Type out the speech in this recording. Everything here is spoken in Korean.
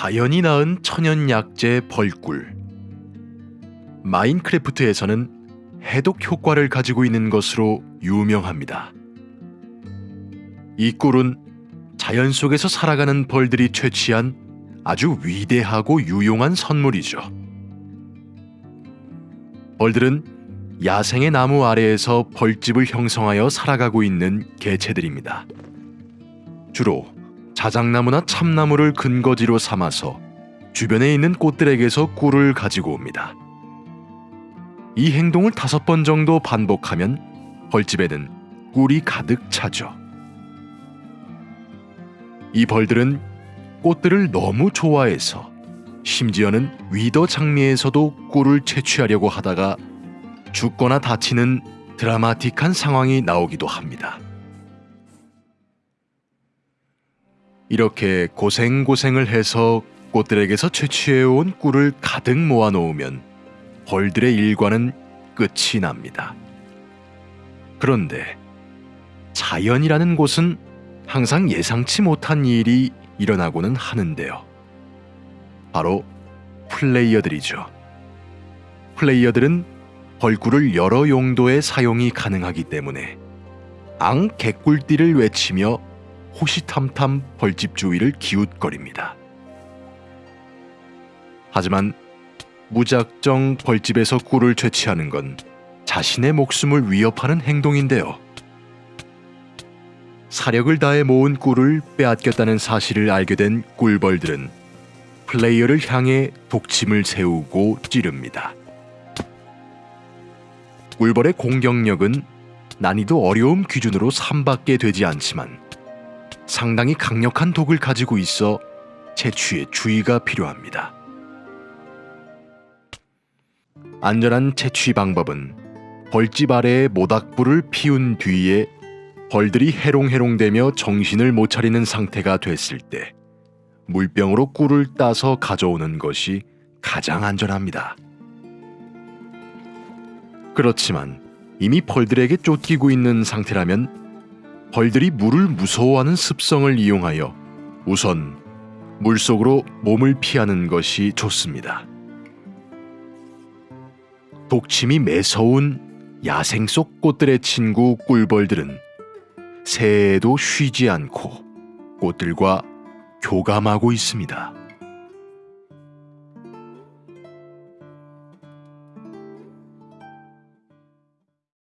자연이 낳은 천연 약재 벌꿀. 마인크래프트에서는 해독 효과를 가지고 있는 것으로 유명합니다. 이 꿀은 자연 속에서 살아가는 벌들이 채취한 아주 위대하고 유용한 선물이죠. 벌들은 야생의 나무 아래에서 벌집을 형성하여 살아가고 있는 개체들입니다. 주로 자작나무나 참나무를 근거지로 삼아서 주변에 있는 꽃들에게서 꿀을 가지고 옵니다. 이 행동을 다섯 번 정도 반복하면 벌집에는 꿀이 가득 차죠. 이 벌들은 꽃들을 너무 좋아해서 심지어는 위더 장미에서도 꿀을 채취하려고 하다가 죽거나 다치는 드라마틱한 상황이 나오기도 합니다. 이렇게 고생고생을 해서 꽃들에게서 채취해온 꿀을 가득 모아놓으면 벌들의 일과는 끝이 납니다. 그런데 자연이라는 곳은 항상 예상치 못한 일이 일어나고는 하는데요. 바로 플레이어들이죠. 플레이어들은 벌꿀을 여러 용도의 사용이 가능하기 때문에 앙 개꿀띠를 외치며 호시탐탐 벌집 주위를 기웃거립니다. 하지만 무작정 벌집에서 꿀을 채취하는 건 자신의 목숨을 위협하는 행동인데요. 사력을 다해 모은 꿀을 빼앗겼다는 사실을 알게 된 꿀벌들은 플레이어를 향해 독침을 세우고 찌릅니다. 꿀벌의 공격력은 난이도 어려움 기준으로 3밖에 되지 않지만 상당히 강력한 독을 가지고 있어 채취에 주의가 필요합니다. 안전한 채취 방법은 벌집 아래에 모닥불을 피운 뒤에 벌들이 해롱해롱대며 정신을 못 차리는 상태가 됐을 때 물병으로 꿀을 따서 가져오는 것이 가장 안전합니다. 그렇지만 이미 벌들에게 쫓기고 있는 상태라면 벌들이 물을 무서워하는 습성을 이용하여 우선 물속으로 몸을 피하는 것이 좋습니다. 독침이 매서운 야생 속 꽃들의 친구 꿀벌들은 새해에도 쉬지 않고 꽃들과 교감하고 있습니다.